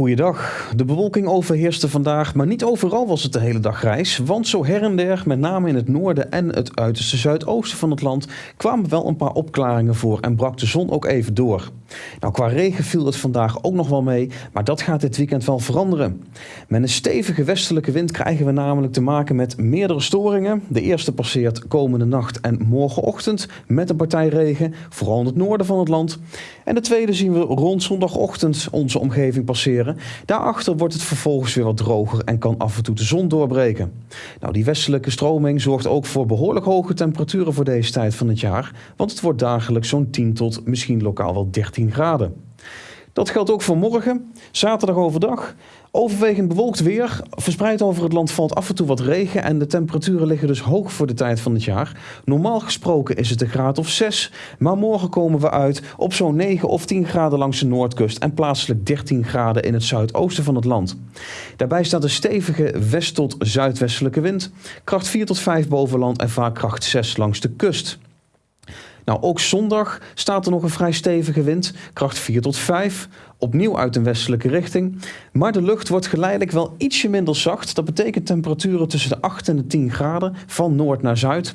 Goeiedag. De bewolking overheerste vandaag, maar niet overal was het de hele dag grijs. Want zo her en der, met name in het noorden en het uiterste zuidoosten van het land, kwamen wel een paar opklaringen voor en brak de zon ook even door. Nou, qua regen viel het vandaag ook nog wel mee, maar dat gaat dit weekend wel veranderen. Met een stevige westelijke wind krijgen we namelijk te maken met meerdere storingen. De eerste passeert komende nacht en morgenochtend met een partij regen, vooral in het noorden van het land. En de tweede zien we rond zondagochtend onze omgeving passeren. Daarachter wordt het vervolgens weer wat droger en kan af en toe de zon doorbreken. Nou, die westelijke stroming zorgt ook voor behoorlijk hoge temperaturen voor deze tijd van het jaar, want het wordt dagelijks zo'n 10 tot misschien lokaal wel 13 graden. Dat geldt ook voor morgen, zaterdag overdag. Overwegend bewolkt weer. Verspreid over het land valt af en toe wat regen en de temperaturen liggen dus hoog voor de tijd van het jaar. Normaal gesproken is het een graad of 6, maar morgen komen we uit op zo'n 9 of 10 graden langs de noordkust en plaatselijk 13 graden in het zuidoosten van het land. Daarbij staat een stevige west- tot zuidwestelijke wind, kracht 4 tot 5 boven land en vaak kracht 6 langs de kust. Nou, ook zondag staat er nog een vrij stevige wind, kracht 4 tot 5, opnieuw uit een westelijke richting. Maar de lucht wordt geleidelijk wel ietsje minder zacht. Dat betekent temperaturen tussen de 8 en de 10 graden van noord naar zuid.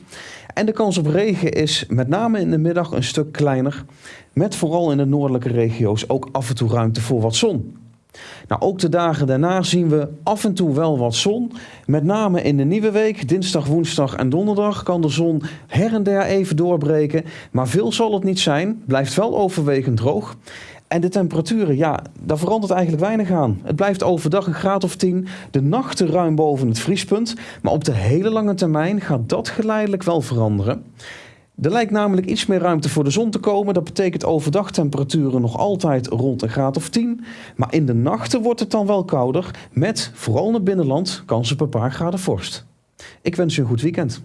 En de kans op regen is met name in de middag een stuk kleiner, met vooral in de noordelijke regio's ook af en toe ruimte voor wat zon. Nou, ook de dagen daarna zien we af en toe wel wat zon. Met name in de nieuwe week, dinsdag, woensdag en donderdag, kan de zon her en der even doorbreken. Maar veel zal het niet zijn, blijft wel overwegend droog. En de temperaturen, ja, daar verandert eigenlijk weinig aan. Het blijft overdag een graad of 10, de nachten ruim boven het vriespunt. Maar op de hele lange termijn gaat dat geleidelijk wel veranderen. Er lijkt namelijk iets meer ruimte voor de zon te komen. Dat betekent overdag temperaturen nog altijd rond een graad of 10. Maar in de nachten wordt het dan wel kouder. Met, vooral in het binnenland, kans op een paar graden vorst. Ik wens u een goed weekend.